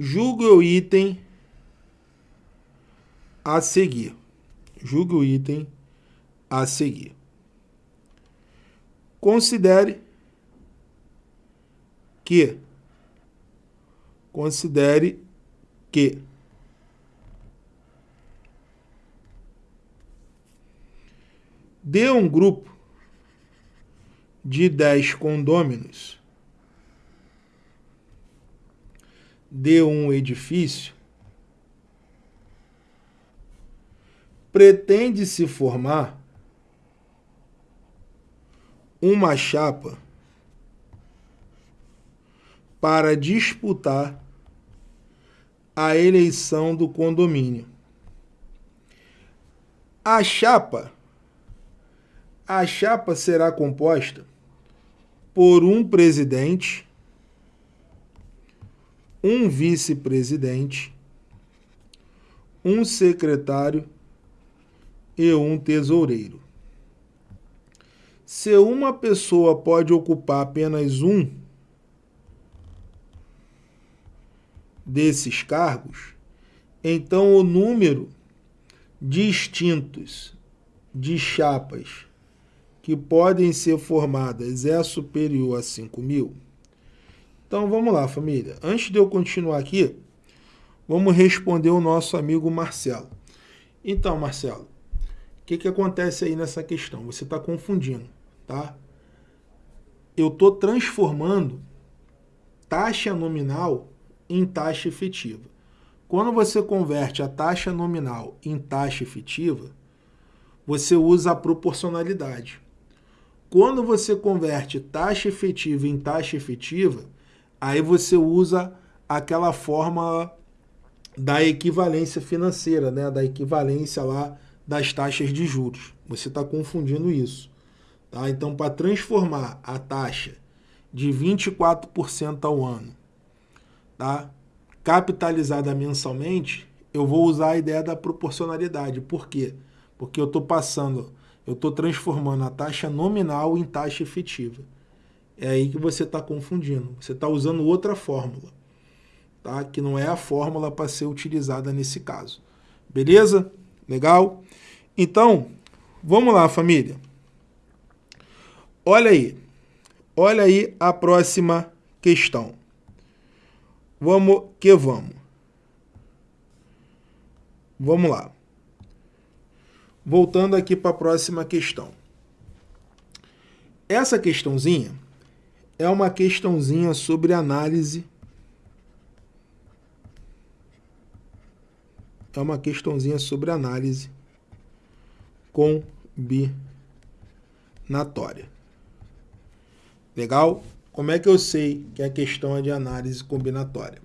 Julgue o item a seguir. Julgue o item a seguir. Considere que considere que de um grupo de 10 condôminos de um edifício, pretende-se formar uma chapa para disputar a eleição do condomínio. A chapa a chapa será composta por um presidente, um vice-presidente, um secretário e um tesoureiro. Se uma pessoa pode ocupar apenas um desses cargos, então o número distintos de chapas que podem ser formadas é superior a 5 mil? Então vamos lá, família. Antes de eu continuar aqui, vamos responder o nosso amigo Marcelo. Então, Marcelo, o que, que acontece aí nessa questão? Você está confundindo, tá? Eu estou transformando taxa nominal em taxa efetiva. Quando você converte a taxa nominal em taxa efetiva, você usa a proporcionalidade. Quando você converte taxa efetiva em taxa efetiva, aí você usa aquela fórmula da equivalência financeira, né? da equivalência lá das taxas de juros. Você está confundindo isso. Tá? Então, para transformar a taxa de 24% ao ano, tá? capitalizada mensalmente, eu vou usar a ideia da proporcionalidade. Por quê? Porque eu estou passando eu estou transformando a taxa nominal em taxa efetiva. É aí que você está confundindo. Você está usando outra fórmula, tá? que não é a fórmula para ser utilizada nesse caso. Beleza? Legal? Então, vamos lá, família. Olha aí. Olha aí a próxima questão. Vamos que vamos. Vamos lá. Voltando aqui para a próxima questão. Essa questãozinha é uma questãozinha sobre análise. É uma questãozinha sobre análise combinatória. Legal? Como é que eu sei que a questão é de análise combinatória?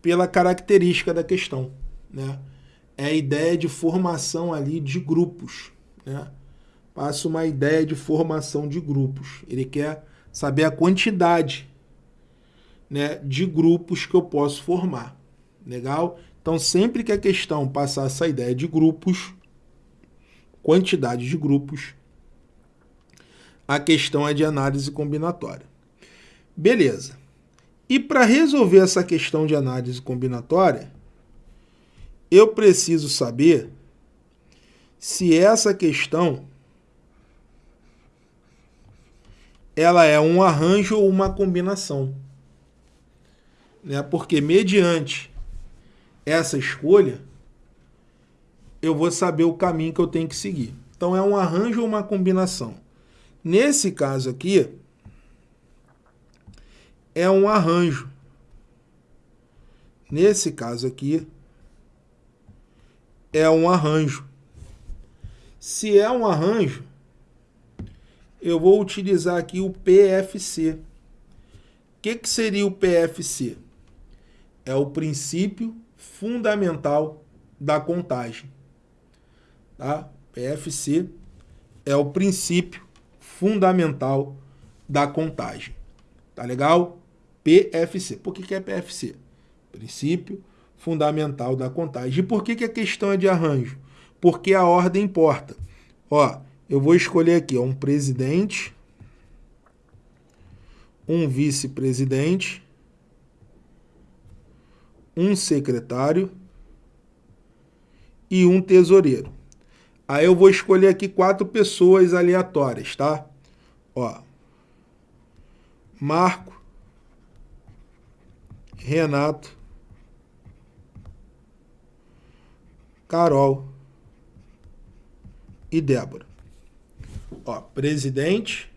Pela característica da questão, né? é a ideia de formação ali de grupos. Né? Passa uma ideia de formação de grupos. Ele quer saber a quantidade né, de grupos que eu posso formar. Legal? Então, sempre que a questão passar essa ideia de grupos, quantidade de grupos, a questão é de análise combinatória. Beleza. E para resolver essa questão de análise combinatória, eu preciso saber se essa questão ela é um arranjo ou uma combinação. Né? Porque mediante essa escolha, eu vou saber o caminho que eu tenho que seguir. Então, é um arranjo ou uma combinação. Nesse caso aqui, é um arranjo. Nesse caso aqui, é um arranjo. Se é um arranjo, eu vou utilizar aqui o PFC. O que, que seria o PFC? É o princípio fundamental da contagem. Tá? PFC é o princípio fundamental da contagem. Tá legal? PFC. Por que, que é PFC? Princípio fundamental da contagem. E por que, que a questão é de arranjo? Porque a ordem importa. Ó, eu vou escolher aqui ó, um presidente, um vice-presidente, um secretário e um tesoureiro. Aí eu vou escolher aqui quatro pessoas aleatórias, tá? Ó. Marco, Renato, Carol e Débora. Ó, presidente,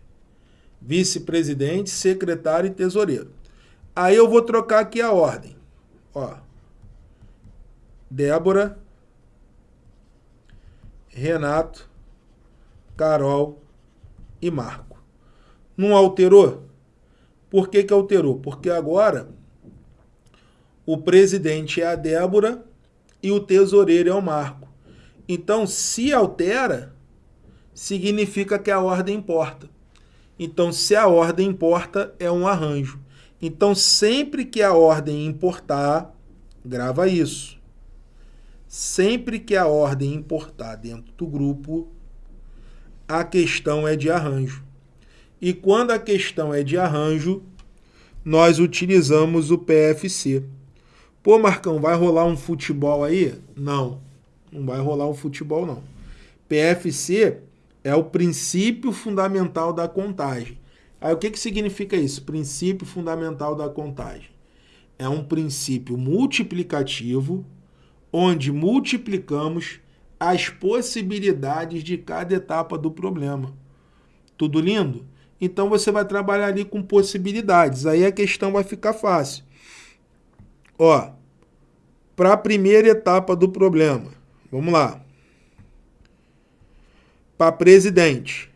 vice-presidente, secretário e tesoureiro. Aí eu vou trocar aqui a ordem. Ó, Débora, Renato, Carol e Marco. Não alterou? Por que, que alterou? Porque agora o presidente é a Débora e o tesoureiro é o Marco. Então, se altera, significa que a ordem importa. Então, se a ordem importa, é um arranjo. Então, sempre que a ordem importar, grava isso. Sempre que a ordem importar dentro do grupo, a questão é de arranjo. E quando a questão é de arranjo, nós utilizamos o PFC. Pô, Marcão, vai rolar um futebol aí? Não, não vai rolar um futebol, não. PFC é o princípio fundamental da contagem. Aí o que, que significa isso? Princípio fundamental da contagem. É um princípio multiplicativo, onde multiplicamos as possibilidades de cada etapa do problema. Tudo lindo? Então você vai trabalhar ali com possibilidades. Aí a questão vai ficar fácil. Ó, para a primeira etapa do problema, vamos lá. Para presidente,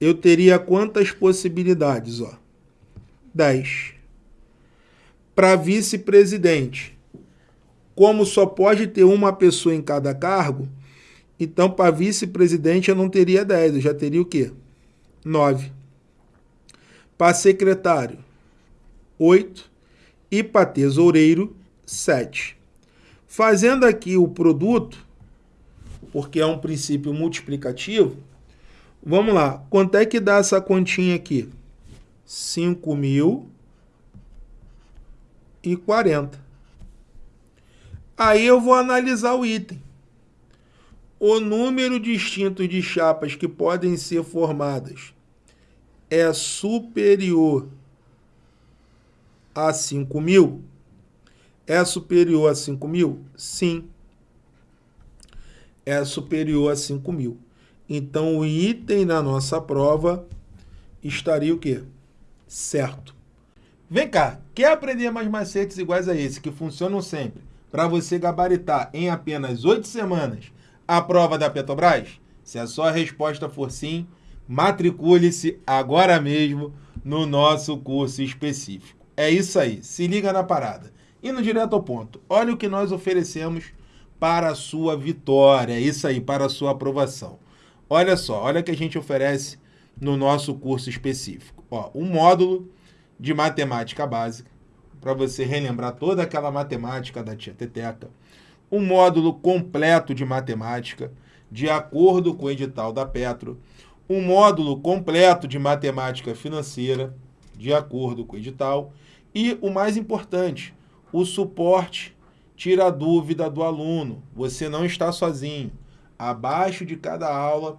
eu teria quantas possibilidades? Ó? 10. Para vice-presidente, como só pode ter uma pessoa em cada cargo, então para vice-presidente eu não teria 10, eu já teria o quê? 9. Para secretário, 8 e para tesoureiro, 7. Fazendo aqui o produto, porque é um princípio multiplicativo, vamos lá. Quanto é que dá essa continha aqui? 5.040. Aí eu vou analisar o item. O número distinto de chapas que podem ser formadas é superior a 5 mil? É superior a 5 mil? Sim. É superior a 5 mil. Então, o item na nossa prova estaria o quê? Certo. Vem cá, quer aprender mais macetes iguais a esse, que funcionam sempre, para você gabaritar em apenas 8 semanas a prova da Petrobras? Se a sua resposta for sim, matricule-se agora mesmo no nosso curso específico. É isso aí, se liga na parada. Indo direto ao ponto, olha o que nós oferecemos para a sua vitória, é isso aí, para a sua aprovação. Olha só, olha o que a gente oferece no nosso curso específico. Ó, um módulo de matemática básica, para você relembrar toda aquela matemática da tia Teteca. Um módulo completo de matemática, de acordo com o edital da Petro. Um módulo completo de matemática financeira, de acordo com o edital e o mais importante, o suporte tira a dúvida do aluno. Você não está sozinho. Abaixo de cada aula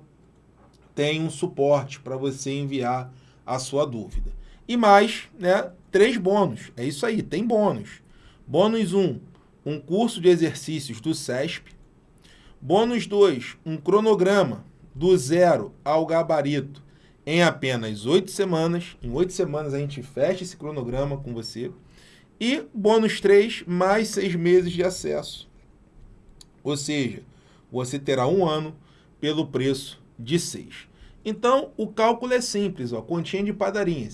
tem um suporte para você enviar a sua dúvida. E mais, né, três bônus. É isso aí, tem bônus. Bônus 1, um, um curso de exercícios do SESP. Bônus 2, um cronograma do zero ao gabarito em apenas oito semanas. Em oito semanas a gente fecha esse cronograma com você. E bônus 3, mais seis meses de acesso. Ou seja, você terá um ano pelo preço de 6. Então, o cálculo é simples, ó, continha de padaria.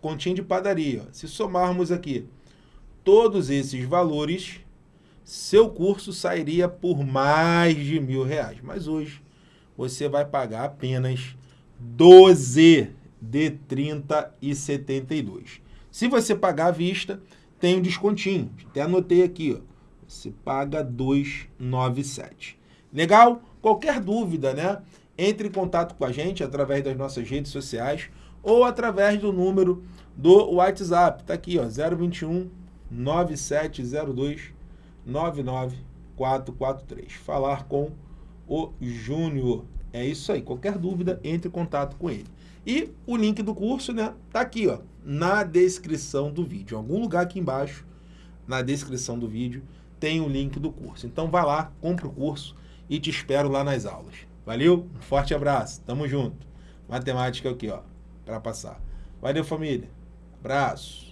Continha de padaria. Ó. Se somarmos aqui todos esses valores, seu curso sairia por mais de mil reais. Mas hoje você vai pagar apenas 12 de 30 e 72. Se você pagar à vista, tem um descontinho. Até anotei aqui, ó. Você paga 297. Legal? Qualquer dúvida, né? Entre em contato com a gente através das nossas redes sociais ou através do número do WhatsApp. Tá aqui, ó, 021 9702 99443. Falar com o Júnior. É isso aí. Qualquer dúvida, entre em contato com ele. E o link do curso, né, tá aqui, ó, na descrição do vídeo. Em algum lugar aqui embaixo, na descrição do vídeo, tem o link do curso. Então vai lá, compra o curso e te espero lá nas aulas. Valeu? Um forte abraço. Tamo junto. Matemática aqui, ó, para passar. Valeu, família. Abraço.